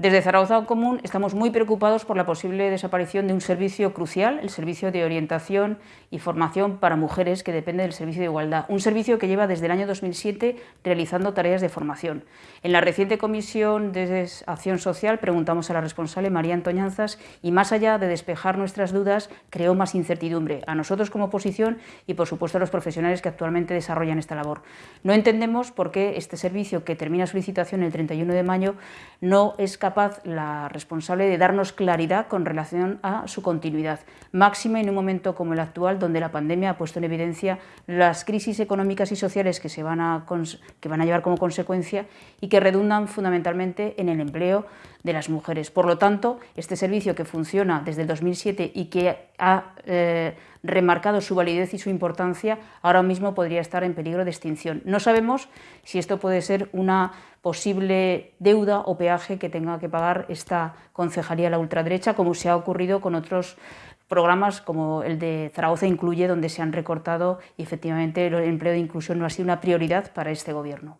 Desde Zaragoza Común estamos muy preocupados por la posible desaparición de un servicio crucial, el servicio de orientación y formación para mujeres que depende del servicio de igualdad, un servicio que lleva desde el año 2007 realizando tareas de formación. En la reciente comisión de acción social preguntamos a la responsable María Antoñanzas y más allá de despejar nuestras dudas creó más incertidumbre a nosotros como oposición y por supuesto a los profesionales que actualmente desarrollan esta labor. No entendemos por qué este servicio que termina su licitación el 31 de mayo no es capaz la responsable de darnos claridad con relación a su continuidad, máxima en un momento como el actual, donde la pandemia ha puesto en evidencia las crisis económicas y sociales que, se van, a, que van a llevar como consecuencia y que redundan fundamentalmente en el empleo de las mujeres. Por lo tanto, este servicio que funciona desde el 2007 y que ha eh, remarcado su validez y su importancia, ahora mismo podría estar en peligro de extinción. No sabemos si esto puede ser una posible deuda o peaje que tenga que pagar esta concejalía de la ultraderecha, como se ha ocurrido con otros programas como el de Zaragoza Incluye, donde se han recortado y efectivamente el empleo de inclusión no ha sido una prioridad para este Gobierno.